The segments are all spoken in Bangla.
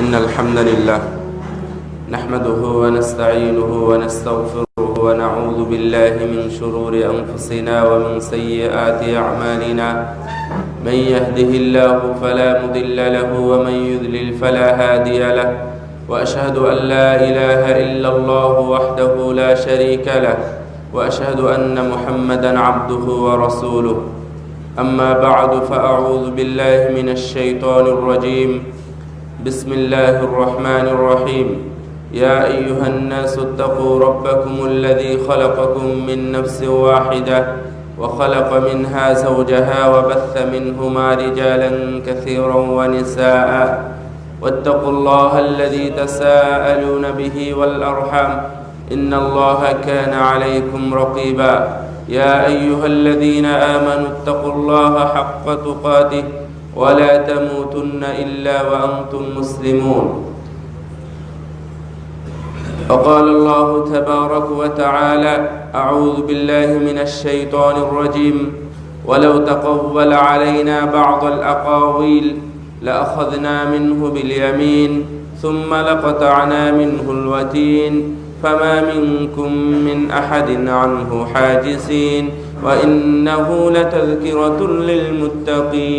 إن الحمد لله نحمده ونستعينه ونستغفره ونعوذ بالله من شرور أنفسنا ومن سيئات أعمالنا. من يهده الله فلا مضل له ومن يذلل فلا هادي له. وأشهد أن لا إله إلا الله وحده لا شريك له. وأشهد أن محمدا عبده ورسوله. أما بعد فأعوذ بالله من الشيطان الرجيم. بسم الله الرحمن الرحيم. يا أيها الناس اتقوا ربكم الذي خلقكم من نفس واحدة وخلق منها زوجها وبث منهما رجالا كثيرا ونساء. واتقوا الله الذي تساءلون به والأرحام. إن الله كان عليكم رقيبا. يا أيها الذين آمنوا اتقوا الله حق تقاته ولا تموتن إلا وأنتم مسلمون. وقال الله تبارك وتعالى أعوذ بالله من الشيطان الرجيم. ولو تقول علينا بعض الأقاويل لأخذنا منه باليمين ثم لقطعنا منه الوتين. فما منكم من أحد عنه حاجزين وإنه لتذكرة للمتقين.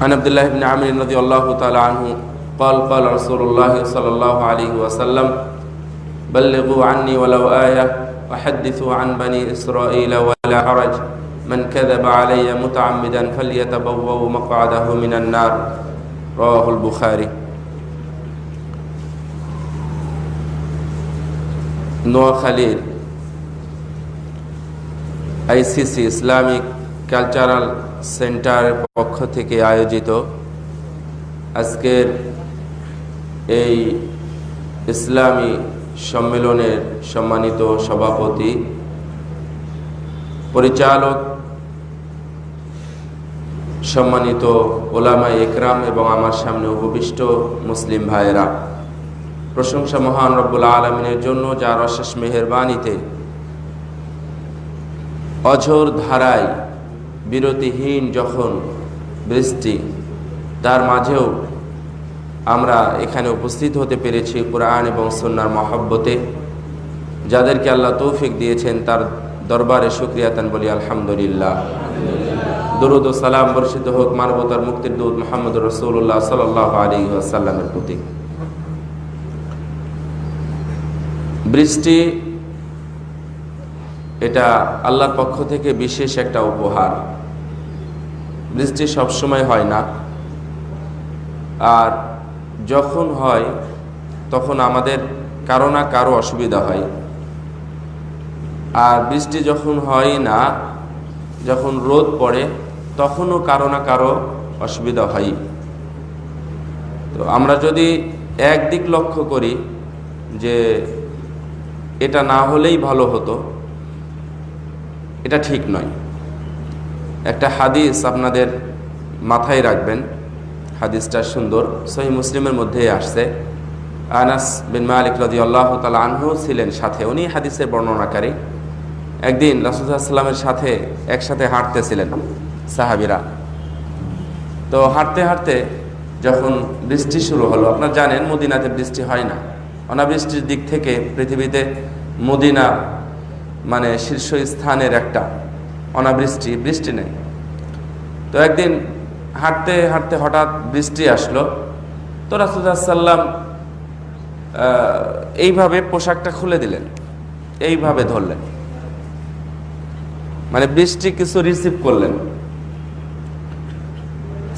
عن عبد الله بن عمرو رضي الله تعالى عنه قال قال رسول الله صلى الله عليه وسلم بلغوا عني ولو آية وحدثوا عن بني إسرائيل ولا حرج. من كذب علي متعمدا فليتبوأ مقعده من النار رواه البخاري নোয়াখালীর আইসিসি ইসলামিক কালচারাল সেন্টারের পক্ষ থেকে আয়োজিত আজকের এই ইসলামী সম্মেলনের সম্মানিত সভাপতি পরিচালক সম্মানিত ওলামা একরাম এবং আমার সামনে উপবিষ্ট মুসলিম ভাইয়েরা, প্রশংসা মহান রব্বুল আলমিনের জন্য যার অশেষ মেহরবানিতে অঝোর ধারায় বিরতিহীন যখন বৃষ্টি, তার মাঝেও আমরা এখানে উপস্থিত হতে পেরেছি কোরআন এবং সন্ন্যার মহব্বতে। যাদেরকে আল্লাহ তৌফিক দিয়েছেন, তার দরবারে সুক্রিয়াতান বলি, আলহামদুলিল্লাহ। দরুদ ও সালাম বর্ষিত হোক মানবতার মুক্তির দূত মোহাম্মদ রসুল্লাহ সাল আলী আসাল্লামের প্রতি। বৃষ্টি এটা আল্লাহর পক্ষ থেকে বিশেষ একটা উপহার। বৃষ্টি সবসময় হয় না। আর যখন হয়, তখন আমাদের কারও না কারও অসুবিধা হয়। আর বৃষ্টি যখন হয় না, যখন রোদ পড়ে, তখনও কারও না কারও অসুবিধা হয়। তো আমরা যদি একদিক লক্ষ্য করি যে এটা না হলেই ভালো হতো, এটা ঠিক নয়। একটা হাদিস আপনাদের মাথায় রাখবেন। হাদিসটা সুন্দর, সহি মুসলিমের মধ্যেই আসছে। আনাস বিন মালিক রদি আল্লাহ তালা আনহু ছিলেন সাথে, উনি হাদিসের বর্ণনাকারী। একদিন রাসুসাল্লামের সাথে একসাথে হাঁটতেছিলেন সাহাবিরা। তো হাঁটতে হাঁটতে যখন বৃষ্টি শুরু হলো, আপনার জানেন মদিনাতে বৃষ্টি হয় না। অনাবৃষ্টির দিক থেকে পৃথিবীতে মদিনা মানে শীর্ষস্থানের একটা অনাবৃষ্টি, বৃষ্টি নেই। তো একদিন হাঁটতে হাঁটতে হঠাৎ বৃষ্টি আসলো। তো রাসুদাসাল্লাম এইভাবে পোশাকটা খুলে দিলেন, এইভাবে ধরলেন। মানে বৃষ্টি কিছু রিসিভ করলেন।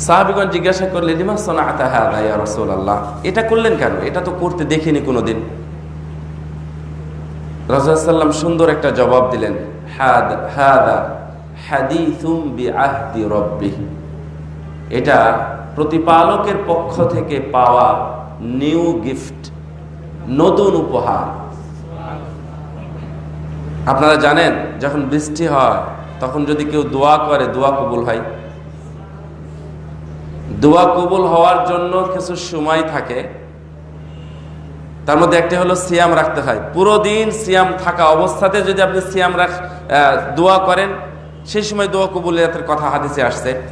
সাহাবিগঞ্জ জিজ্ঞাসা করলেন, লিমা সোনা আতাহা রসুল আল্লাহ এটা করলেন কেন? এটা তো করতে দেখিনি কোনোদিন। রাজাসাল্লাম সুন্দর একটা জবাব দিলেন, হাদ, হাদা হাদিসুম বি আহদি রব্বি এটা প্রতিপালকের পক্ষ থেকে পাওয়া নিউ গিফট, নতুন উপহার। আপনারা জানেন, যখন বৃষ্টি হয়, তখন যদি কেউ দোয়া করে, দোয়া কবুল হয়? দোয়া কবুল হওয়ার জন্য কিছু সময় থাকে। তার মধ্যে একটা হলো সিয়াম রাখতে হয়। পুরো দিন সিয়াম থাকা অবস্থাতে যদি আপনি সিয়াম রাখ দোয়া করেন, সেই সময় দোয়া কবুলিয়াতের কথা হাদিসে আসছে।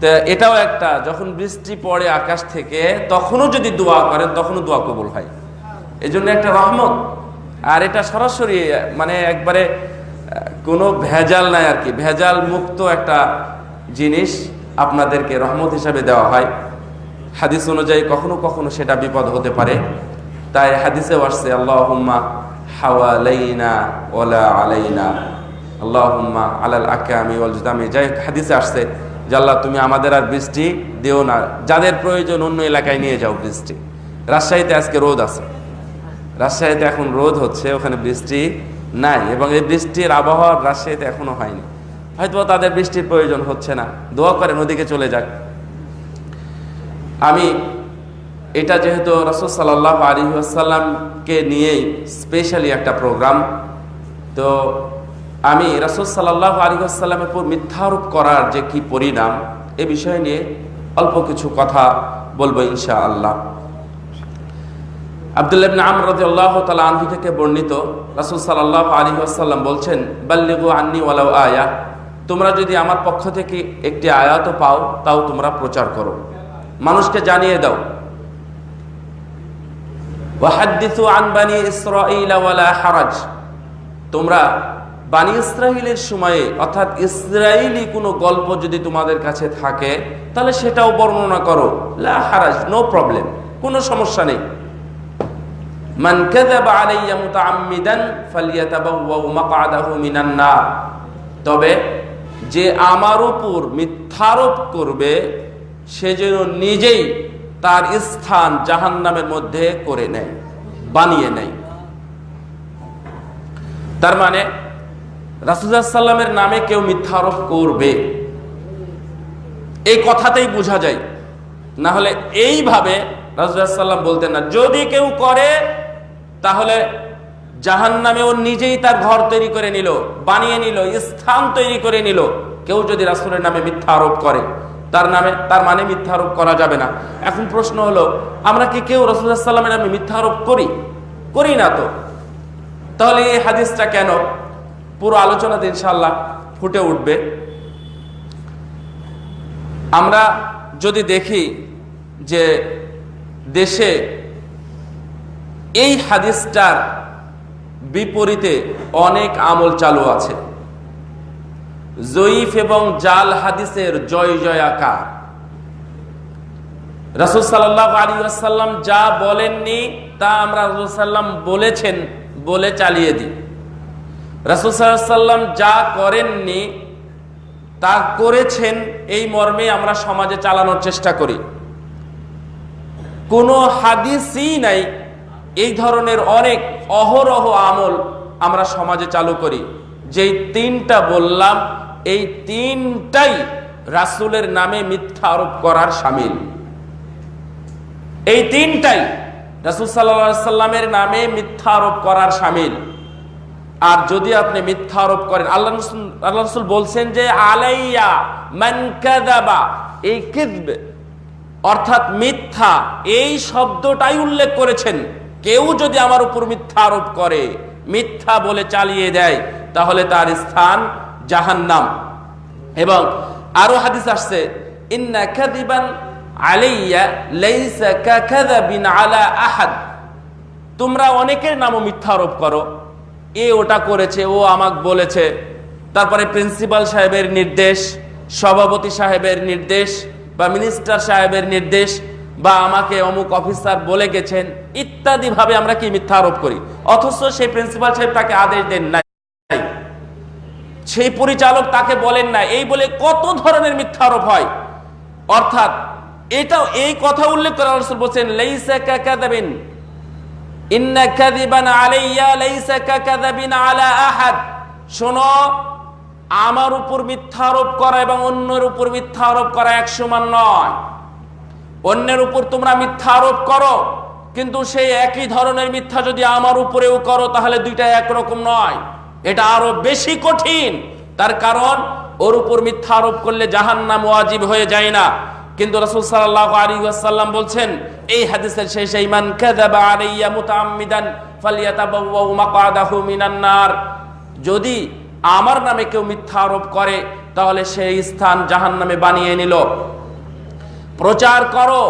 তো এটাও একটা, যখন বৃষ্টি পড়ে আকাশ থেকে, তখনও যদি দোয়া করেন, তখনও দোয়া কবুল হয়। এই জন্য একটা রহমত। আর এটা সরাসরি মানে একবারে কোনো ভেজাল নাই আর কি। ভেজাল মুক্ত একটা জিনিস আপনাদেরকে রহমত হিসাবে দেওয়া হয়। হাদিস অনুযায়ী কখনো কখনো সেটা বিপদ হতে পারে। তাই হাদিসেও আসছে আল্লাহ হাওয়ালাইনা ওলা আলাইনা, আল্লাহুম্মা আলাল আকামি ওয়াল জুদামি। যাই হাদিসে আসছে যে তুমি আমাদের আর বৃষ্টি দিও না। যাদের প্রয়োজন অন্য এলাকায় নিয়ে যাও বৃষ্টি। রাজশাহীতে আজকে রোদ আছে। রাজশাহীতে এখন রোদ হচ্ছে, ওখানে বৃষ্টি নাই এবং এই বৃষ্টির আবহাওয়া রাজশাহীতে এখনও হয়নি। হয়তো তাদের বৃষ্টির প্রয়োজন হচ্ছে না। দোয়া করে নদীকে চলে যাক। আমি এটা যেহেতু রসদ সাল্লাহ আলী আসাল্লামকে নিয়েই স্পেশালি একটা প্রোগ্রাম তো আমি রসদ সাল্লাহ আলী আসাল্লামের উপর মিথ্যারোপ করার যে কি পরিণাম, এ বিষয় নিয়ে অল্প কিছু কথা বলব ইনশা আল্লাহ আবদুল্লাহ আমর রাদিয়াল্লাহ তাআলা থেকে বর্ণিত রাসূল সাল্লাল্লাহু আলাইহি ওয়াসাল্লাম বলছেন, বাল্লিগু আন্নি ওয়ালাউ আয়া। তোমরা যদি আমার পক্ষ থেকে একটি আয়াতও পাও, তাও তোমরা প্রচার করো। মানুষকে জানিয়ে দাও। ওয়াহাদ্দিসু আন বানি হারাজ। তোমরা বানি ইসরাইলের সময়ে, অর্থাৎ ইসরায়েলি কোনো গল্প যদি তোমাদের কাছে থাকে, তাহলে সেটাও বর্ণনা করো। লা হারাজ, নো প্রবলেম, কোনো সমস্যা নেই। মান কাযাবা আলাইয়া মুতাআম্মিদান তবে যে আমার উপর মিথ্যারোপ করবে, সে যেন নিজেই তার স্থান জাহান্নামের মধ্যে করে নেয়, বানিয়ে নেয়। তার মানে রাসুল্লাহ সাল্লামের নামে কেউ মিথ্যারোপ করবে। এই কথাতেই বোঝা যায়। না হলে এইভাবে রাসুল্লাহ সাল্লাম বলতেন না, যদি কেউ করে তাহলে জাহান নামে ও নিজেই তার ঘর তৈরি করে নিল, বানিয়ে নিল, স্থান তৈরি করে নিল। কেউ যদি রাসুলের নামে মিথ্যা আরোপ করে, তার নামে, তার মানে মিথ্যা আরোপ করা যাবে না। এখন প্রশ্ন হলো, আমরা কি কেউ রসুল্লাহ সাল্লামের নামে মিথ্যা আরোপ করি? করি না তো। তাহলে এই হাদিসটা কেন? পুরো আলোচনাতে ইনশাল্লাহ ফুটে উঠবে। আমরা যদি দেখি যে দেশে এই হাদিসটার বিপরীতে অনেক আমল চালু আছে। জয়ীফ এবং জাল হাদিসের জয় জয়াকার। রাসুল সাল্লাহ আলী আসাল্লাম যা বলেননি, তা আমরা রাসুল সাল্লাম বলেছেন, বলে চালিয়ে দিই। রাসুল সাল্লাম যা করেননি, তা করেছেন, এই মর্মে আমরা সমাজে চালানোর চেষ্টা করি। কোনো হাদিসই নাই এই ধরনের অনেক অহরহ আমল আমরা সমাজে চালু করি। যেই তিনটা বললাম, এই তিনটাই রাসুলের নামে মিথ্যা আরোপ করার সামিল। এই তিনটাই রাসুল সাল্লা সাল্লামের নামে মিথ্যা আরোপ করার সামিল। আর যদি আপনি মিথ্যা আরোপ করেন, আল্লাহ আল্লাহ রসুল বলছেন যে, আলাইয়া মানকাদাবা এই অর্থাৎ মিথ্যা, এই শব্দটাই উল্লেখ করেছেন। কেউ যদি আমার উপর মিথ্যা আরোপ করে, মিথ্যা বলে চালিয়ে দেয়, তাহলে তার স্থান জাহান্নাম। এবং আরও হাদিস আসছে, ইন্না কাদিবান আলাইয়া লাইসা কাকাদাবিন আলা আহাদ। তোমরা অনেকের নামও মিথ্যা আরোপ করো। এ ওটা করেছে, ও আমাকে বলেছে। তারপরে প্রিন্সিপাল সাহেবের নির্দেশ, সভাপতি সাহেবের নির্দেশ বা মিনিস্টার সাহেবের নির্দেশ বা আমাকে অমুক অফিসার বলে গেছেন, ইত্যাদি ভাবে আমরা কি মিথ্যা আরোপ করি? অথচ সেই প্রিন্সিপাল সাহেব তাকে আদেশ দেন নাই। সেই পরিচালক তাকে বলেন না এই বলে কত ধরনের মিথ্যা আরোপ হয়? অর্থাৎ এটাও এই কথা উল্লেখ করে রসুল বলছেন, লেইসা কাকাদাবিন ইন্না আলাইয়া আলা শোনো, আমার উপর মিথ্যা আরোপ করা এবং অন্যের উপর মিথ্যা আরোপ করা এক সমান নয়। অন্যের উপর তোমরা মিথ্যা আরোপ করো। কিন্তু সেই একই ধরনের মিথ্যা যদি আমার উপরেও করো, তাহলে দুইটা একরকম নয়। এটা আরও বেশি কঠিন। তার কারণ, ওর উপর মিথ্যা আরোপ করলে জাহান্নাম ওয়াজিব হয়ে যায় না। কিন্তু রাসূল সাল্লাল্লাহু আলাইহি ওয়াসাল্লাম বলছেন, এই হাদিসের শেষে ইমান কাযাবা আলাইয়া মুতাআম্মিদান ফালিয়াতাবাওয়া মাকআদাহু মিনান নার। যদি আমার নামে কেউ মিথ্যা আরোপ করে, তাহলে সেই স্থান জাহান নামে বানিয়ে নিল। প্রচার করো,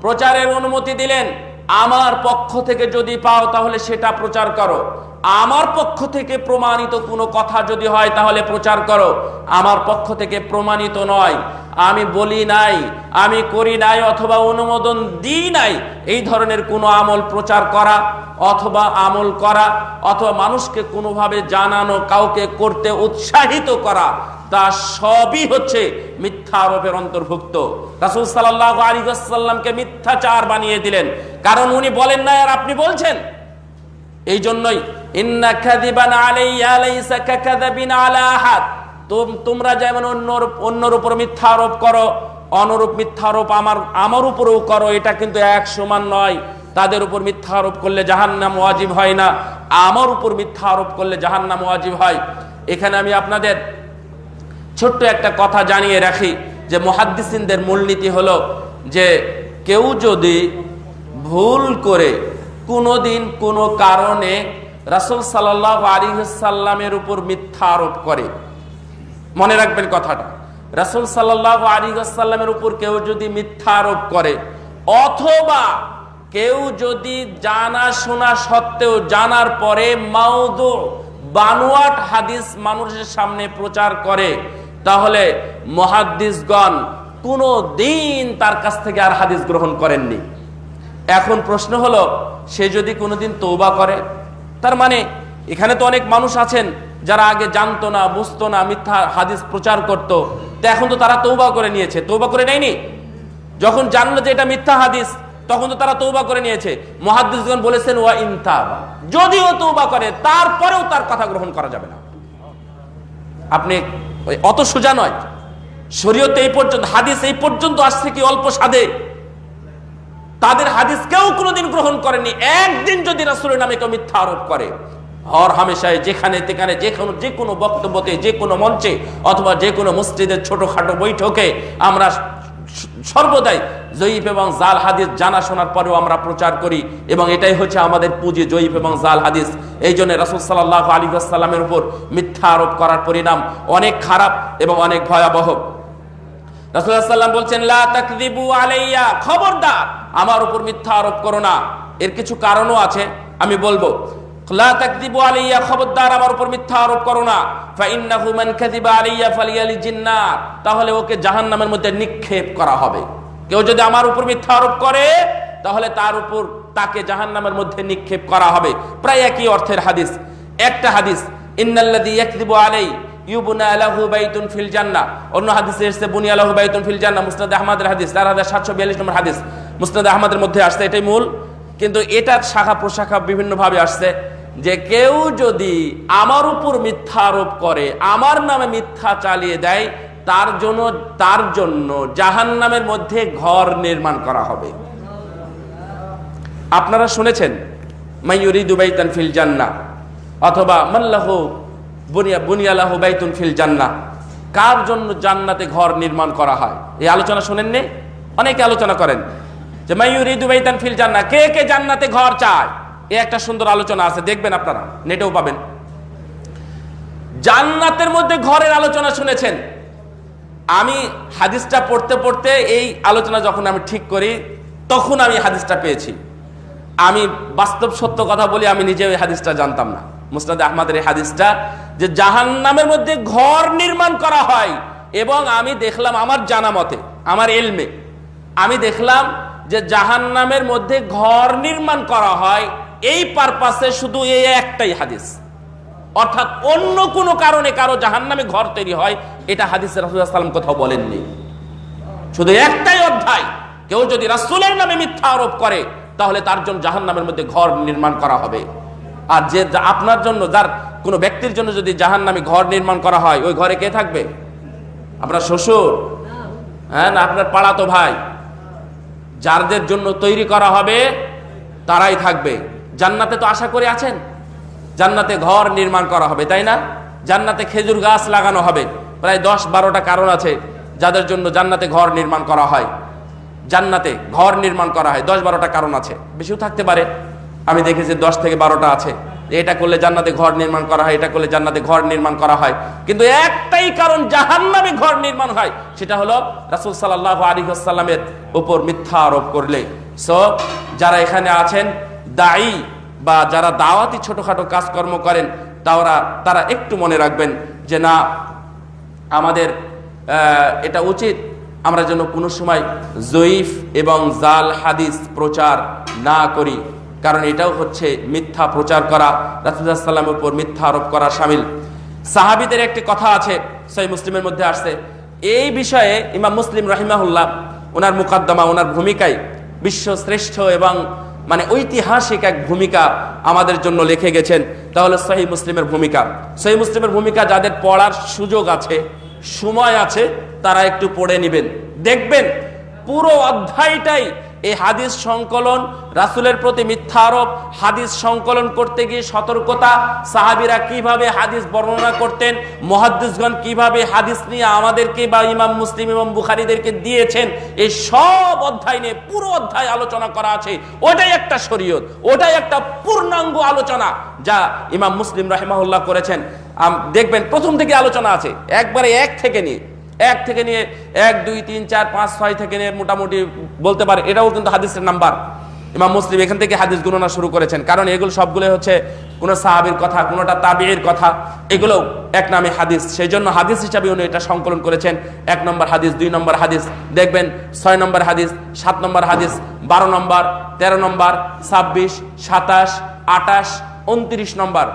প্রচারের অনুমতি দিলেন। আমার পক্ষ থেকে যদি পাও তাহলে সেটা প্রচার করো। আমার পক্ষ থেকে প্রমাণিত কোনো কথা যদি হয় তাহলে প্রচার করো। আমার পক্ষ থেকে প্রমাণিত নয়। আমি বলি নাই, আমি করি নাই অথবা অনুমোদন দিই নাই, এই ধরনের কোনো আমল প্রচার করা অথবা আমল করা অথবা মানুষকে কোনোভাবে জানানো, কাউকে করতে উৎসাহিত করা, তা সবই হচ্ছে মিথ্যা আরোপের অন্তর্ভুক্ত। রাসুল সাল্লাহ আলিগাসাল্লামকে মিথ্যাচার বানিয়ে দিলেন। কারণ উনি বলেন না আর আপনি বলছেন। এই জন্যই, ইন্না লাইসা কাযাবিন আলা আহাদ। তোমরা যেমন অন্যর অন্যর উপর মিথ্যা আরোপ করো, অনুরূপ মিথ্যা আরোপ আমার আমার উপরেও করো, এটা কিন্তু এক সমান নয়। তাদের উপর মিথ্যা আরোপ করলে জাহান্নাম ওয়াজিব হয় না। আমার উপর মিথ্যা আরোপ করলে জাহান্নাম ওয়াজিব হয়। এখানে আমি আপনাদের ছোট্ট একটা কথা জানিয়ে রাখি, যে মহাদ্দিসিনদের মূলনীতি হলো যে, কেউ যদি ভুল করে কোনোদিন কোনো কারণে রাসুল সাল্লাহ আলিহাল্লামের উপর মিথ্যা আরোপ করে মনে রাখবেন কথাটা। রাসুল সাল্লাহ আলিহাল্লামের উপর কেউ যদি মিথ্যা আরোপ করে, অথবা কেউ যদি জানা শোনা সত্ত্বেও জানার পরে মাউদু, বানুয়াট হাদিস মানুষের সামনে প্রচার করে, তাহলে মহাদ্দিসগণ কোনো দিন তার কাছ থেকে আর হাদিস গ্রহণ করেননি। এখন প্রশ্ন হলো, সে যদি কোনোদিন তৌবা করে? তার মানে এখানে তো অনেক মানুষ আছেন যারা আগে জানতো না, বুঝতো না, মিথ্যা হাদিস প্রচার করত এখন তো তারা তৌবা করে নিয়েছে। তৌবা করে নেয়নি? যখন জানলো যে এটা মিথ্যা হাদিস, তখন তো তারা তৌবা করে নিয়েছে। মহাদিসগণ বলেছেন, ওয়া ইনতাবা যদিও তৌবা করে, তারপরেও তার কথা গ্রহণ করা যাবে না। আপনি অত সোজা নয়। শরীয়তে এই পর্যন্ত, হাদিস এই পর্যন্ত আসছে কি অল্প সাদে? তাদের হাদিস কেউ কোনোদিন গ্রহণ করেনি। একদিন যদি রাসুলের নামে কেউ মিথ্যা আরোপ করে হর হামেশায় যেখানে তেখানে যে কোনো যে কোনো বক্তব্যতে, যে কোনো মঞ্চে অথবা যে কোনো মসজিদের ছোটখাটো বৈঠকে আমরা সর্বদাই জয়ীফ এবং জাল হাদিস জানা শোনার পরেও আমরা প্রচার করি এবং এটাই হচ্ছে আমাদের পুঁজি জয়ীফ এবং জাল হাদিস। এই জন্য রাসুল সাল্লাহ আলী আসসালামের উপর মিথ্যা আরোপ করার পরিণাম অনেক খারাপ এবং অনেক ভয়াবহ। রাসুল্লাহাম বলছেন আলাইয়া খবরদার আমার উপর মিথ্যা আরোপ করো না। এর কিছু কারণও আছে, আমি বলব। খবরদার আমার উপর মিথ্যা আরোপ করো না। তাহলে ওকে জাহান্নামের মধ্যে নিক্ষেপ করা হবে। কেউ যদি আমার উপর মিথ্যা আরোপ করে, তাহলে তার উপর তাকে জাহান্নামের মধ্যে নিক্ষেপ করা হবে। প্রায় একই অর্থের হাদিস। একটা হাদিস, ইন্নাল্লাযী ইয়াকযিবু আলাই অন্য হাদিসে ফিল হাদিস। 4742 নম্বর হাদিস। মধ্যে আসছে, এটাই মূল। কিন্তু এটার শাখা প্রশাখা বিভিন্নভাবে আসছে। যে কেউ যদি আমার উপর মিথ্যা আরোপ করে, আমার নামে মিথ্যা চালিয়ে দেয়, তার জন্য তার জন্য জাহান্নামের মধ্যে ঘর নির্মাণ করা হবে। আপনারা শুনেছেন মাইয়ুরি দুবাইতান ফিল জান্না অথবা মাল্লাহু বুনিয়া বুনিয়ালাহ বাইতুন ফিল জান্না কার জন্য জান্নাতে ঘর নির্মাণ করা হয়? এই আলোচনা শুনেননি? অনেকে আলোচনা করেন যে মাইয়ুরি দুবাইতান ফিল জান্না কে কে জান্নাতে ঘর চায়? এ একটা সুন্দর আলোচনা আছে, দেখবেন আপনারা, নেটেও পাবেন। জান্নাতের মধ্যে ঘরের আলোচনা শুনেছেন। আমি হাদিসটা পড়তে পড়তে এই আলোচনা যখন আমি ঠিক করি, তখন আমি হাদিসটা পেয়েছি। আমি বাস্তব সত্য কথা বলি, আমি নিজে ওই হাদিসটা জানতাম না। মুসনাদ আহমদের এই হাদিসটা যে জাহান নামের মধ্যে ঘর নির্মাণ করা হয় এবং আমি দেখলাম আমার জানা মতে, আমার এলমে, আমি দেখলাম যে জাহান নামের মধ্যে ঘর নির্মাণ করা হয় এই পারপাসে শুধু এই একটাই হাদিস। অর্থাৎ অন্য কোনো কারণে কারও জাহান নামে ঘর তৈরি হয়, এটা হাদিস সাল্লাম কোথাও বলেননি। শুধু একটাই অধ্যায়, কেউ যদি রাসুলের নামে মিথ্যা আরোপ করে, তাহলে তার জন্য জাহান নামের মধ্যে ঘর নির্মাণ করা হবে। আর যে আপনার জন্য, যার কোনো ব্যক্তির জন্য যদি জাহান নামে ঘর নির্মাণ করা হয়, ওই ঘরে কে থাকবে? আপনার শ্বশুর? হ্যাঁ না, আপনার পাড়াতো ভাই? যারদের জন্য তৈরি করা হবে, তারাই থাকবে। জান্নাতে তো আশা করে আছেন? জান্নাতে ঘর নির্মাণ করা হবে, তাই না? জান্নাতে খেজুর গাছ লাগানো হবে। প্রায় দশ বারোটা কারণ আছে যাদের জন্য জান্নাতে ঘর নির্মাণ করা হয়। জান্নাতে ঘর নির্মাণ করা হয়, দশ বারোটা কারণ আছে। বেশিও থাকতে পারে। আমি দেখেছি দশ থেকে বারোটা আছে। এটা করলে জান্নাতে ঘর নির্মাণ করা হয়, এটা করলে জান্নাতে ঘর নির্মাণ করা হয়। কিন্তু একটাই কারণ জাহান্নামে ঘর নির্মাণ হয়, সেটা হলো রাসূল সাল্লাল্লাহু আলাইহি ওয়াসাল্লামের উপর মিথ্যা আরোপ করলে। সো যারা এখানে আছেন দায়ী বা যারা দাওয়াতি ছোটখাটো কাজকর্ম করেন তারা তারা একটু মনে রাখবেন যে না, আমাদের এটা উচিত আমরা যেন কোনো সময় জয়ীফ এবং জাল হাদিস প্রচার না করি। কারণ এটাও হচ্ছে মিথ্যা প্রচার করা রাসুল্লাহ সাল্লামের উপর মিথ্যা আরোপ করা সামিল। সাহাবিদের একটি কথা আছে সেই মুসলিমের মধ্যে আসছে। এই বিষয়ে ইমাম মুসলিম রাহিমাহুল্লাহ, ওনার মুকাদ্দমা, ওনার ভূমিকায় বিশ্ব শ্রেষ্ঠ এবং মানে ঐতিহাসিক এক ভূমিকা আমাদের জন্য লিখে গেছেন। তাহলে সহি মুসলিমের ভূমিকা। সহি মুসলিমের ভূমিকা যাদের পড়ার সুযোগ আছে, সময় আছে, তারা একটু পড়ে নেবেন। দেখবেন পুরো অধ্যায়টাই এই হাদিস সংকলন রাসুলের প্রতি মিথ্যা আরোপ, হাদিস সংকলন করতে গিয়ে সতর্কতা, সাহাবিরা কীভাবে হাদিস বর্ণনা করতেন, মহাদ্দিসগণ কীভাবে হাদিস নিয়ে আমাদেরকে বা ইমাম মুসলিম এবং বুখারিদেরকে দিয়েছেন, এই সব অধ্যায় নিয়ে পুরো অধ্যায় আলোচনা করা আছে। ওটাই একটা শরীয়ত, ওটাই একটা পূর্ণাঙ্গ আলোচনা যা ইমাম মুসলিম রাহিমাহুল্লাহ করেছেন। দেখবেন প্রথম থেকে আলোচনা আছে, একবারে এক থেকে নিয়ে। এক থেকে নিয়ে এক, দুই, তিন, চার, পাঁচ, ছয় থেকে নিয়ে মোটামুটি বলতে পারে। এটাও কিন্তু হাদিসের নাম্বার। ইমাম মুসলিম এখান থেকে হাদিস গণনা শুরু করেছেন। কারণ এগুলো সবগুলো হচ্ছে কোনো সাহাবির কথা, কোনোটা তাবিয়ের কথা। এগুলো এক নামে হাদিস। সেই জন্য হাদিস হিসাবে উনি এটা সংকলন করেছেন। এক নম্বর হাদিস, দুই নম্বর হাদিস। দেখবেন ছয় নম্বর হাদিস, সাত নম্বর হাদিস, বারো নম্বর, তেরো নম্বর, ছাব্বিশ, সাতাশ আটাশ উনত্রিশ নম্বর।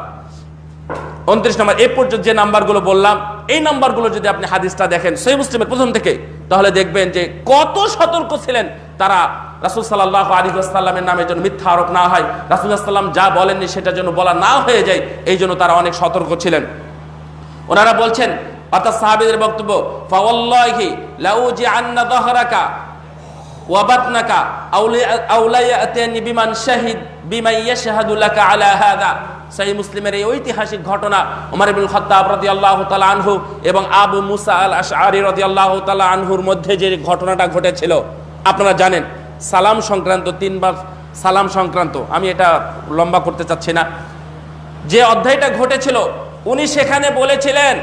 উনত্রিশ নম্বর, এ পর্যন্ত যে নাম্বারগুলো বললাম, এই নাম্বারগুলো যদি আপনি হাদিসটা দেখেন সেই মুসলিমের প্রথম থেকে, তাহলে দেখবেন যে কত সতর্ক ছিলেন তারা রাসুল সাল্লাহ আলী সাল্লামের নামে যেন মিথ্যা আরোপ না হয়। রাসুল সাল্লাম যা বলেননি সেটা যেন বলা না হয়ে যায়, এই জন্য তারা অনেক সতর্ক ছিলেন। ওনারা বলছেন, অর্থাৎ সাহাবিদের বক্তব্য, ফাওয়াল্লাহি লাউজি আন্না দহরাকা ওয়াবাতনাকা বিমান শাহিদ বিমা ইয়াশহাদু লাকা আলা হাদা। সহিহ মুসলিমের এই ঐতিহাসিক ঘটনা ওমর ইবনুল খাত্তাব রাদিয়াল্লাহু তাআলা আনহু এবং আবু মুসা আল আশআরি রাদিয়াল্লাহু তাআলা আনহুর মধ্যে যে ঘটনাটা ঘটেছিল, আপনারা জানেন, সালাম সংক্রান্ত, তিনবার সালাম সংক্রান্ত, আমি এটা লম্বা করতে চাচ্ছি না। যে অধ্যায়টা ঘটেছিল, উনি সেখানে বলেছিলেন,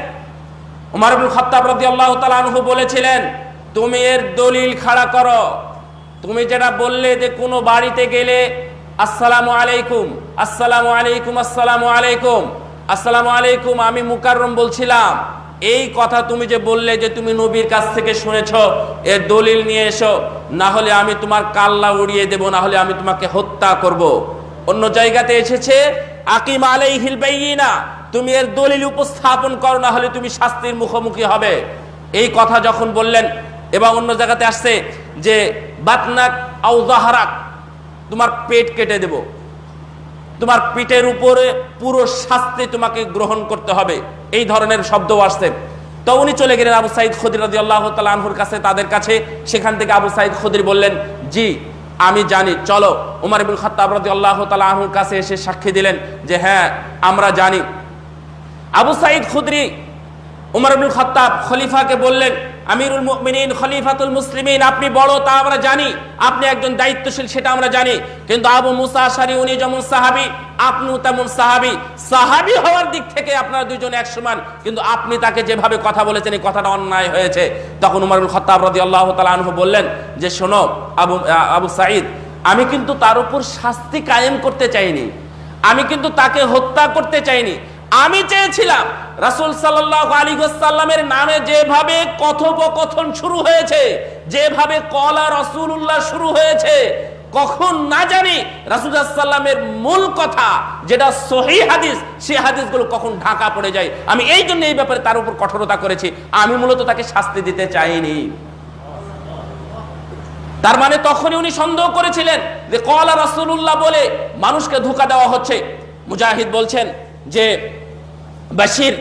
উমর ইবনুল খাত্তাব রাদিয়াল্লাহু তাআলা আনহু বলেছিলেন, তুমি এর দলিল খাড়া করো। তুমি যেটা বললে যে কোনো বাড়িতে গেলে আসসালামু আলাইকুম আসসালামু আলাইকুম আসসালামু আলাইকুম। আসসালামু আলাইকুম, আমি মুকাররম বলছিলাম। এই কথা তুমি যে বললে যে তুমি নবীর কাছ থেকে শুনেছ, এর দলিল নিয়ে এসো। না হলে আমি তোমার কাল্লা উড়িয়ে দেব, না হলে আমি তোমাকে হত্যা করব। অন্য জায়গাতে এসেছে, আকিম আলাইহিল বাইয়িনা, তুমি এর দলিল উপস্থাপন করো, না হলে তুমি শাস্তির মুখোমুখি হবে। এই কথা যখন বললেন এবং অন্য জায়গাতে আসছে যে, বাতনাক আউ জাহারাক তোমার পেট কেটে দেব। তোমার পিঠের উপরে পুরো শাস্তি তোমাকে গ্রহণ করতে হবে। এই ধরনের শব্দ আসছে। তো উনি চলে গেলেন আবু সাইদ খদির রাজি আল্লাহ আনহুর কাছে, তাদের কাছে। সেখান থেকে আবু সাইদ খদির বললেন, জি, আমি জানি। চলো। উমার ইবুল খাত্তাব রাজি আল্লাহ আনহুর কাছে এসে সাক্ষী দিলেন যে হ্যাঁ আমরা জানি। আবু সাইদ খুদরি উমর ইবনুল খাত্তাব খলিফাকে বললেন আমিরুল মুমিনিন, খলিফাতুল মুসলিমিন, আপনি বড়, তা আমরা জানি। আপনি একজন দায়িত্বশীল, সেটা আমরা জানি। কিন্তু আবু মুসা আশারি, উনি যেমন সাহাবি, আপনিও তেমন সাহাবি। সাহাবি হওয়ার দিক থেকে আপনারা দুইজন এক সমান। কিন্তু আপনি তাকে যেভাবে কথা বলেছেন, এই কথাটা অন্যায় হয়েছে। তখন উমর ইবনুল খাত্তাব রাদিয়াল্লাহু তাআলা আনহু বললেন যে, শোনো, আবু আবু সাঈদ, আমি কিন্তু তার উপর শাস্তি কায়েম করতে চাইনি। আমি কিন্তু তাকে হত্যা করতে চাইনি। আমি চেয়েছিলাম রাসুল সাল্লাহ আলী সাল্লামের নামে যেভাবে কথোপকথন শুরু হয়েছে, যেভাবে কলা রসুল্লাহ শুরু হয়েছে, কখন না জানি রাসুলামের মূল কথা যেটা সহি হাদিস সেই হাদিসগুলো কখন ঢাকা পড়ে যায়। আমি এই জন্য এই ব্যাপারে তার উপর কঠোরতা করেছি। আমি মূলত তাকে শাস্তি দিতে চাইনি। তার মানে তখনই উনি সন্দেহ করেছিলেন যে কলা রাসুল্লাহ বলে মানুষকে ধোকা দেওয়া হচ্ছে। মুজাহিদ বলছেন যে বাশির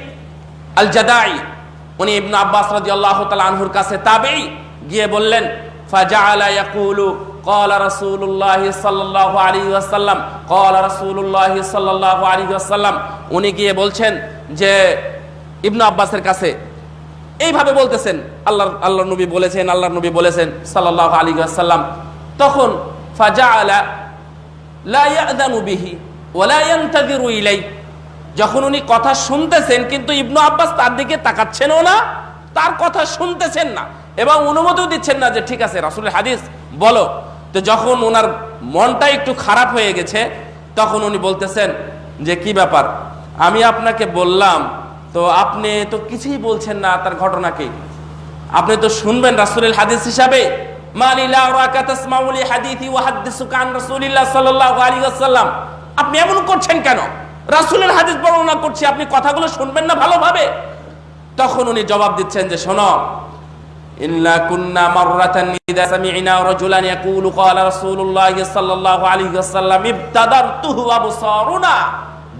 আল জাদাই উনি ইবনু আব্বাস রাদিয়াল্লাহু তাআলা আনহুর কাছে তাবেই গিয়ে বললেন ফাজাআলা ইয়াকুলু قال رسول الله صلى الله عليه وسلم قال رسول الله صلى الله عليه وسلم উনি গিয়ে বলছেন যে ইবনু আব্বাসের কাছে এইভাবে বলতেছেন আল্লাহ আল্লাহ নবী বলেছেন আল্লাহ নবী বলেছেন সাল্লাহ আলী আসাল্লাম তখন ফাজা আলা লা ইয়াদানু বিহি ওলা ইয়ান্তাযিরু ইলাই যখন উনি কথা শুনতেছেন, কিন্তু ইবনু আব্বাস তার দিকে তাকাচ্ছেনও না, তার কথা শুনতেছেন না এবং অনুমতিও দিচ্ছেন না যে, ঠিক আছে, রাসূলের হাদিস, বলো। তো যখন ওনার মনটা একটু খারাপ হয়ে গেছে, তখন উনি বলতেছেন যে, কি ব্যাপার? আমি আপনাকে বললাম, তো আপনি তো কিছুই বলছেন না, তার ঘটনাকে আপনি তো শুনবেন রাসূলের হাদিস হিসাবে? আপনি এমন করছেন কেন? রাসূলের হাদিস বর্ণনা করছি, আপনি কথাগুলো শুনবেন না ভালোভাবে। তখন উনি জবাব দিচ্ছেন যে, শোনো ইন্না কুন্না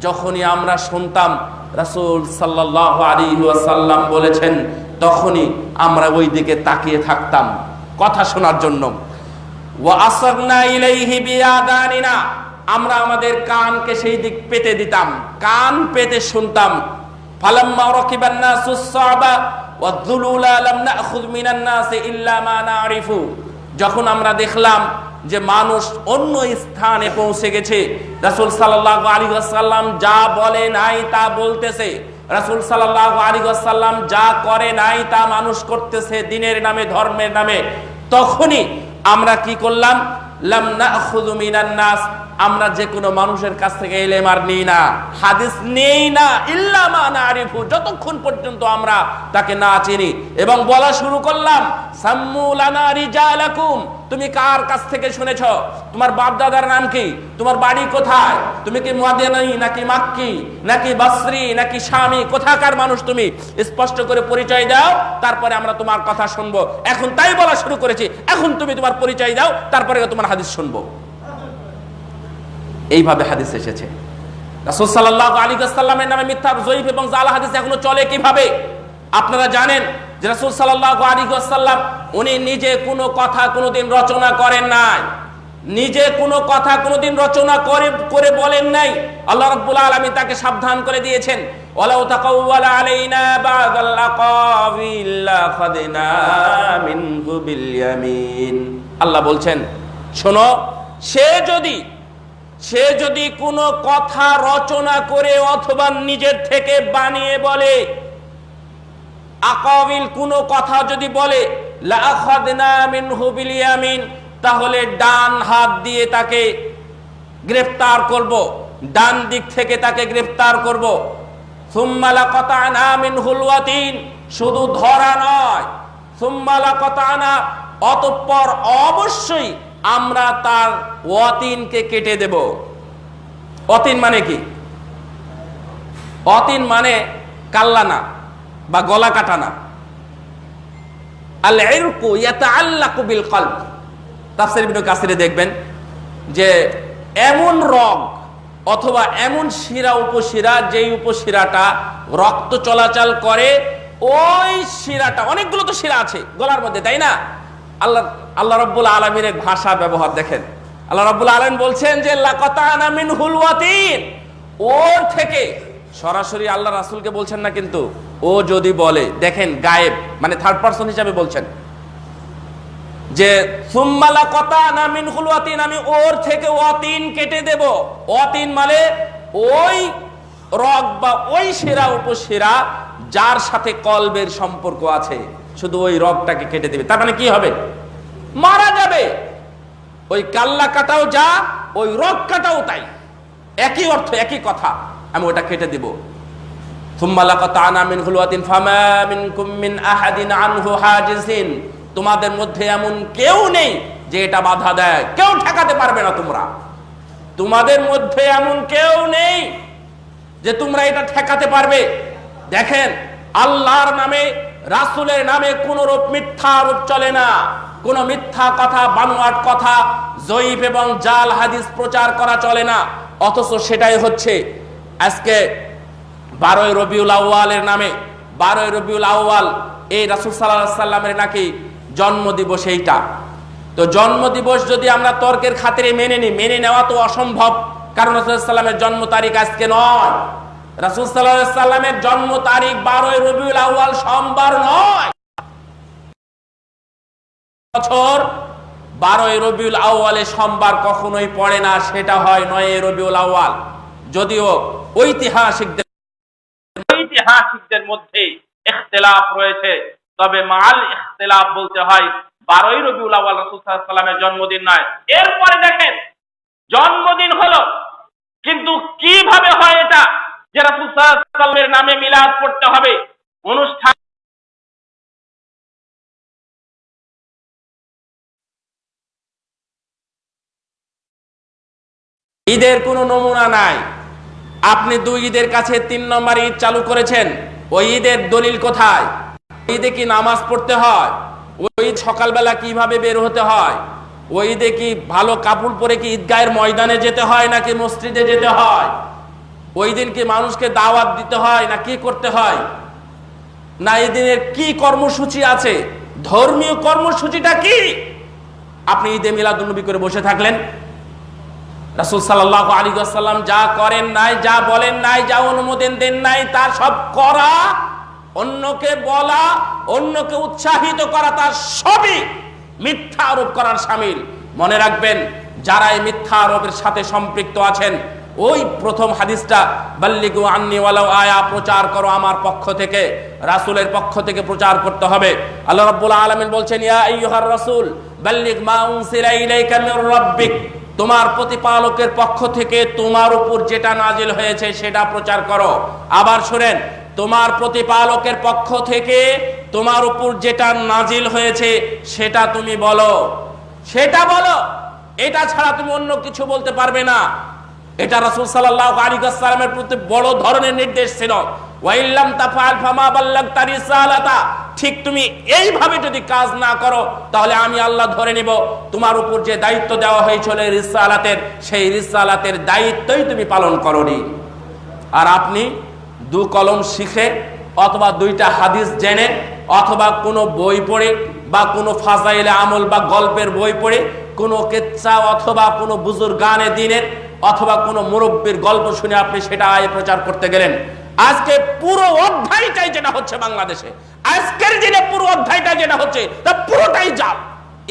যখনই আমরা শুনতাম রাসূল সাল্লাল্লাহু আলাইহি ওয়াসাল্লাম বলেছেন, তখনই আমরা ওই দিকে তাকিয়ে থাকতাম কথা শোনার জন্য। ওয়া আসরনা ইলাইহি বিআদানিনা। আমরা আমাদের কানকে সেই দিক পেতে দিতাম, কান পেতে শুনতাম। ফালাম্মা রাকিবান নাসুস সাবা ওয়াদ-দুলুলা লাম নাখুয মিনান নাসি ইল্লা মা নারিফু। যখন আমরা দেখলাম যে মানুষ অন্য স্থানে পৌঁছে গেছে, রাসূল সাল্লাল্লাহু আলাইহি ওয়াসাল্লাম যা বলে নাই তা বলতেছে। রাসূল সাল্লাল্লাহু আলাইহি ওয়াসাল্লাম যা করে নাই তা মানুষ করতেছে দিনের নামে, ধর্মের নামে। তখনই আমরা কি করলাম? আমরা যে কোনো মানুষের কাছ থেকে এলেম আর নিই না। হাদিস নেই না ইল্লামা নারিফু। যতক্ষণ পর্যন্ত আমরা তাকে না চিনি। এবং বলা শুরু করলাম, সাম্মু লানা রিজালাকুম। তুমি কার কাছ থেকে শুনেছ? তোমার বাপ দাদার নাম কি? তোমার বাড়ি কোথায়? তুমি কি মুয়াদিনী নাকি মাক্কি, নাকি বাসরি, নাকি স্বামী কোথাকার মানুষ তুমি? স্পষ্ট করে পরিচয় দাও, তারপরে আমরা তোমার কথা শুনব। এখন তাই বলা শুরু করেছি। এখন তুমি তোমার পরিচয় দাও, তারপরে তোমার হাদিস শুনব। এইভাবে হাদিস এসেছে। রাসূল সাল্লাল্লাহু আলাইহি ওয়াসাল্লামের নামে মিথ্যা, জয়ীফ এবং জাল হাদিস এখনও চলে কীভাবে? আপনারা জানেন যে রাসূল সাল্লাল্লাহু আলাইহি উনি নিজে কোনো কথা কোনোদিন রচনা করেন নাই। নিজে কোনো কথা কোনোদিন রচনা করে করে বলেন নাই। আল্লাহ রাব্বুল আলামিন তাকে সাবধান করে দিয়েছেন। আল্লাহ বলছেন, শোনো, সে যদি সে যদি কোনো কথা রচনা করে অথবা নিজের থেকে বানিয়ে বলে আকাবিল কোনো কথা যদি বলে তাহলে ডান হাত দিয়ে তাকে গ্রেফতার করব, ডান দিক থেকে তাকে গ্রেফতার করব। সুম্মালা কতানা মিনহুল ওয়াতিন, শুধু ধরা নয় সুম্মালা কতানা অতঃপর অবশ্যই আমরা তার ওয়াতিনকে কেটে দেব। অতিন মানে কি? অতিন মানে কাল্লানা বা গলা কাটানা। দেখবেন যে এমন রগ অথবা এমন শিরা উপশিরা উপশিরাটা রক্ত চলাচল করে, ওই শিরাটা, অনেকগুলো তো শিরা আছে গলার মধ্যে, তাই না? আল্লাহ আল্লাহ রব্বুল আলমিনের ভাষা ব্যবহার দেখেন। আল্লাহ রব্বুল আলম বলছেন যে ওর থেকে সরাসরি আল্লাহ রাসূলকে বলছেন না কিন্তু? ও যদি বলে, দেখেন গায়েব মানে থার্ড পারসন হিসাবে বলছেন, যে সুম্মালা কতা না মিনহুল ওয়াতিন আমি ওর থেকে ওয়াতিন কেটে দেব। ওয়াতিন মানে ওই রগ বা ওই শিরা উপশিরা যার সাথে কলবের সম্পর্ক আছে, শুধু ওই রগটাকে কেটে দেবে। তার মানে কি হবে? মারা যাবে। ওই কাল্লা কাটাও যা, ওই রগ কাটাও তাই। একই অর্থ, একই কথা, আমি ওটা কেটে দিব। তোমাদের মধ্যে এমন কেউ নেই যে এটা বাধা দেয়। কেউ ঠেকাতে পারবে না তোমরা। তোমাদের মধ্যে এমন কেউ নেই যে তোমরা এটা ঠেকাতে পারবে। দেখেন, আল্লাহর নামে, রাসূলের নামে কোন রূপ মিথ্যা রূপ চলে না। কোন মিথ্যা কথা, বানোয়াট কথা, জয়ীফ এবং জাল হাদিস প্রচার করা চলে না। অথচ সেটাই হচ্ছে আজকে বারোই রবিউল আউয়ালের নামে, বারোই রবিউল আউয়াল, এই রাসুল সাল্লাহ সাল্লামের নাকি জন্ম দিবস এইটা। তো জন্ম দিবস যদি আমরা তর্কের খাতিরে মেনে নিই, মেনে নেওয়া তো অসম্ভব। কারণ রাসুল সাল্লামের জন্ম তারিখ আজকে নয়। রাসুল সাল্লাহ সাল্লামের জন্ম তারিখ বারোই রবিউল আউয়াল সোমবার নয়। বছর বারোই রবিউল আউয়ালে সোমবার কখনোই পড়ে না, সেটা হয় নয় রবিউল আউয়াল। যদিও ঐতিহাসিকদের ঐতিহাসিকদের মধ্যে ইখতিলাফ রয়েছে। তবে মাল ইখতিলাফ বলতে হয়, বারোই রবিউল আওয়াল সাল্লামের জন্মদিন নয়। এরপরে দেখেন, জন্মদিন হলো, কিন্তু কীভাবে হয় এটা? যে রাসূল সাল্লাল্লাহু আলাইহি সাল্লামের নামে মিলাদ পড়তে হবে। অনুষ্ঠান ঈদের কোনো নমুনা নাই। আপনি দুই ঈদের কাছে তিন নম্বর ঈদ চালু করেছেন, ওই ঈদের দলিল কোথায়? ঈদে কি নামাজ পড়তে হয়? ওই সকালবেলা কীভাবে বের হতে হয়? ওই ঈদে কি ভালো কাপড় পরে কি ঈদগাহের ময়দানে যেতে হয় নাকি মসজিদে যেতে হয়? ওই দিন কি মানুষকে দাওয়াত দিতে হয় না কি করতে হয়? না, এই দিনের কি কর্মসূচি আছে? ধর্মীয় কর্মসূচিটা কি? আপনি ঈদে মিলাদুন্নবী করে বসে থাকলেন। রাসুল সাল্লাহ আলী যা করেন নাই, যা বলেন নাই, যা অনুমোদন দেন নাই তার সব করা, অন্যকে বলা, অন্যকে উৎসাহিত করা তার সবই মিথ্যা আরোপ করার সামিল। মনে রাখবেন, যারা এই মিথ্যা আরোপের সাথে সম্পৃক্ত আছেন, ওই প্রথম হাদিসটা, বাল্লিগু আন্নি ওয়ালাউ আয়া, প্রচার করো আমার পক্ষ থেকে, রাসূলের পক্ষ থেকে প্রচার করতে হবে। আল্লাহ রাব্বুল আলামিন বলছেন, ইয়া আইয়ুহার রাসূল, বাল্লিগ মা উনসিলা ইলাইকা মির রাব্বিক। তোমার প্রতিপালকের পক্ষ থেকে তোমার উপর যেটা নাজিল হয়েছে সেটা প্রচার করো। আবার শোনেন, তোমার প্রতিপালকের পক্ষ থেকে তোমার উপর যেটা নাজিল হয়েছে সেটা তুমি বলো। সেটা বলো। এটা ছাড়া তুমি অন্য কিছু বলতে পারবে না। এটা রাসূল আলাইহি ওয়াসাল্লামের প্রতি বড় ধরনের নির্দেশ ছিল। ওয়াইল্লাম তাফআল ফামা বাল্লাগতা রিসালাতা। ঠিক তুমি এইভাবে যদি কাজ না করো, তাহলে আমি আল্লাহ ধরে নেব, তোমার উপর যে দায়িত্ব দেওয়া হয়েছিল রিসালাতের, সেই রিসালাতের দায়িত্বই তুমি পালন করনি। আর আপনি দু কলম শিখে, অথবা দুইটা হাদিস জেনে, অথবা কোনো বই পড়ে, বা কোনো ফাজাইলে আমল বা গল্পের বই পড়ে, কোনো কেচ্ছা অথবা কোনো বুজুর গানে দিনের, অথবা কোনো মুরব্বীর গল্প শুনে আপনি সেটা আয় প্রচার করতে গেলেন। আজকে পুরো অধ্যায়টাই যেটা হচ্ছে বাংলাদেশে, আজকের দিনে পুরো অধ্যায়টা যেটা হচ্ছে, তা পুরোটাই জাল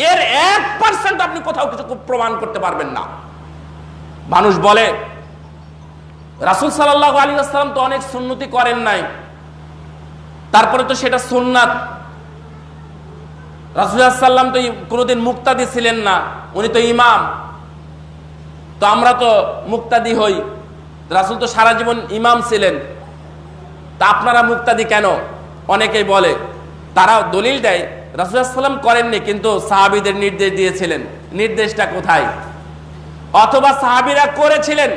এর এক পার্সেন্ট আপনি কোথাও কিছু প্রমাণ করতে পারবেন না। মানুষ বলে, রাসুল সাল্লাহ আলী আসসালাম তো অনেক সুন্নতি করেন নাই। তারপরে তো সেটা সুন্নাত। রাসুল্লাহাম তো কোনোদিন মুক্তাদি ছিলেন না, উনি তো ইমাম। তো আমরা তো মুক্তাদি হই। রাসুল তো সারা জীবন ইমাম ছিলেন। তা আপনারা মুক্তাদি কেন? অনেকেই বলে তারা দলিল দেয় রাসুলাম করেননি, কিন্তু সাহাবিদের নির্দেশ দিয়েছিলেন। নির্দেশটা কোথায়? অথবা সাহাবিরা করেছিলেন,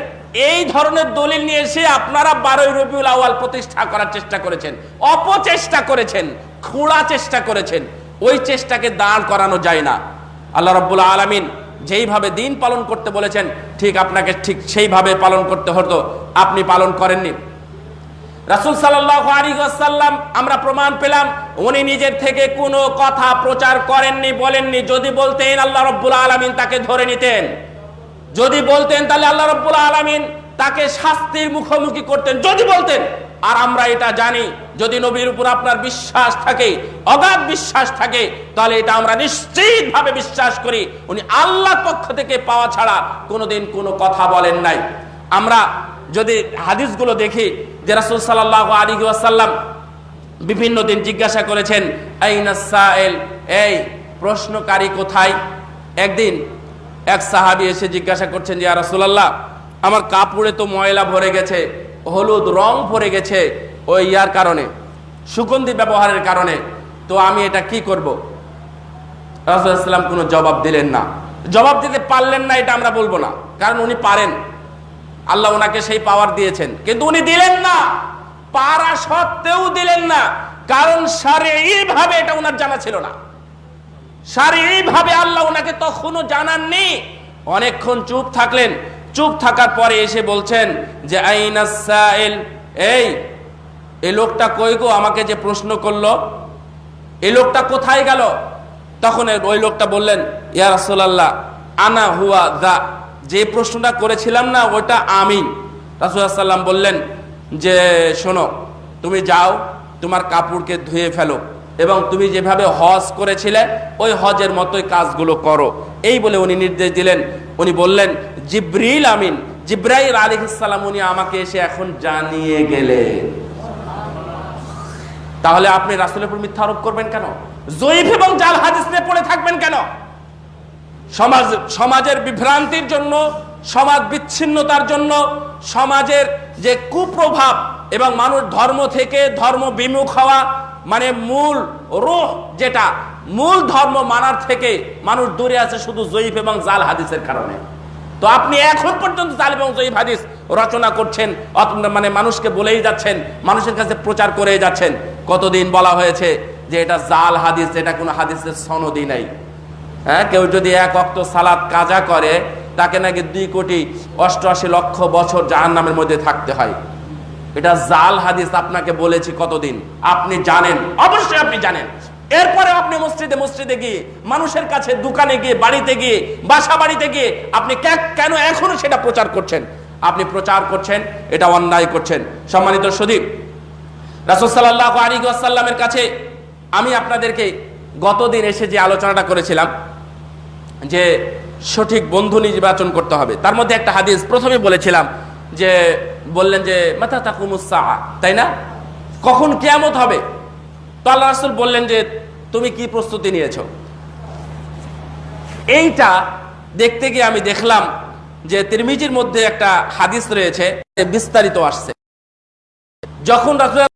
এই ধরনের দলিল নিয়ে এসে আপনারা বারোই রবিউল আওয়াল প্রতিষ্ঠা করার চেষ্টা করেছেন, অপচেষ্টা করেছেন, খুঁড়া চেষ্টা করেছেন, ওই চেষ্টাকে দাঁড় করানো যায় না। আল্লাহ রব্বুল আলমিন যেইভাবে দিন পালন করতে বলেছেন, ঠিক আপনাকে ঠিক সেইভাবে পালন করতে হতো, আপনি পালন করেননি। রাসুল সাল্লাম আমরা প্রমাণ পেলাম, উনি নিজের থেকে কোনো কথা প্রচার করেননি, বলেননি। যদি বলতেন আল্লাহ রব্বুল আলমিন তাকে ধরে নিতেন। যদি বলতেন তাহলে আল্লাহ রব্বুল আলমিন তাকে শাস্তির মুখোমুখি করতেন। যদি বলতেন, আর আমরা এটা জানি, যদি নবীর উপর আপনার বিশ্বাস থাকে, অগাধ বিশ্বাস থাকে, তাহলে এটা আমরা নিশ্চিত ভাবে বিশ্বাস করি, উনি আল্লাহর পক্ষ থেকে পাওয়া ছাড়া কোনোদিন কোনো কথা বলেন নাই। আমরা যদি হাদিসগুলো দেখি যে রাসুল সাল্লাহ আলী ওয়াসাল্লাম বিভিন্ন দিন জিজ্ঞাসা করেছেন এই প্রশ্নকারী কোথায়? একদিন এক সাহাবি এসে জিজ্ঞাসা করছেন যে রাসুলাল্লাহ, আমার কাপড়ে তো ময়লা ভরে গেছে, হলুদ রং ভরে গেছে ওই ইয়ার কারণে, সুগন্ধি ব্যবহারের কারণে, তো আমি এটা কি করব? রাসুলাম কোনো জবাব দিলেন না। জবাব দিতে পারলেন না, এটা আমরা বলব না, কারণ উনি পারেন। আল্লাহ ওনাকে সেই পাওয়ার দিয়েছেন। কিন্তু উনি দিলেন না। পারা সত্ত্বেও দিলেন না। কারণ সারে এইভাবে এটা ওনার জানা ছিল না। সারে এইভাবে আল্লাহ ওনাকে তখনও জানাননি। অনেকক্ষণ চুপ থাকলেন। চুপ থাকার পরে এসে বলছেন যে আইনাসাইল এই এই লোকটা কই গো? আমাকে যে প্রশ্ন করল, এই লোকটা কোথায় গেল? তখন ওই লোকটা বললেন, ইয়া রাসূলুল্লাহ, আনা হুয়া দা। যে প্রশ্নটা করেছিলাম না, ওটা আমি রাসুলাম বললেন যে, শোনো, তুমি যাও, তোমার কাপড়কে ধুয়ে ফেলো এবং তুমি যেভাবে হজ করেছিলে, ওই হজের মতোই কাজগুলো করো। এই বলে উনি নির্দেশ দিলেন। উনি বললেন, জিব্রিল আমিন, জিব্রাইল আলী ইসলাম উনি আমাকে এসে এখন জানিয়ে গেলেন। তাহলে আপনি রাসুলের উপর মিথ্যা আরোপ করবেন কেন? জয়ীফ এবং জাল হাদিস নিয়ে পড়ে থাকবেন কেন? সমাজ, সমাজের বিভ্রান্তির জন্য, সমাজ বিচ্ছিন্নতার জন্য, সমাজের যে কুপ্রভাব এবং মানুষ ধর্ম থেকে ধর্ম বিমুখ হওয়া মানে মূল রোহ যেটা, মূল ধর্ম মানার থেকে মানুষ দূরে আছে শুধু জয়ীফ এবং জাল হাদিসের কারণে। তো আপনি এখন পর্যন্ত জাল এবং জয়ীফ হাদিস রচনা করছেন মানে মানুষকে বলেই যাচ্ছেন, মানুষের কাছে প্রচার করেই যাচ্ছেন। কতদিন বলা হয়েছে যে এটা জাল হাদিস, এটা কোনো হাদিসের সনদই নাই। হ্যাঁ কেউ যদি এক অক্ত সালাদ কাজা করে, তাকে নাকি দুই কোটি অষ্টআশি লক্ষ বছর জাহান নামের মধ্যে থাকতে হয়। এটা জাল হাদিস আপনাকে বলেছি কতদিন? আপনি জানেন, অবশ্যই আপনি জানেন। এরপরে আপনি মসজিদে মসজিদে গিয়ে, মানুষের কাছে দোকানে গিয়ে, বাড়িতে গিয়ে, বাসা বাড়িতে গিয়ে, আপনি কেন এখনও সেটা প্রচার করছেন? আপনি প্রচার করছেন, এটা অন্যায় করছেন। সম্মানিত সুদীপ, রাসুল সাল্লাহ আলী আসাল্লামের কাছে আমি আপনাদেরকে গতদিন এসে যে আলোচনাটা করেছিলাম যে সঠিক বন্ধু নির্বাচন করতে হবে। তার মধ্যে একটা হাদিস প্রথমে বলেছিলাম যে, বললেন যে মাথা তাকুমুসা তাই না? কখন কেয়ামত হবে? তো আল্লাহ রাসুল বললেন যে, তুমি কি প্রস্তুতি নিয়েছো? এইটা দেখতে গিয়ে আমি দেখলাম যে, তিরমিজির মধ্যে একটা হাদিস রয়েছে, বিস্তারিত আসছে। যখন রাসূল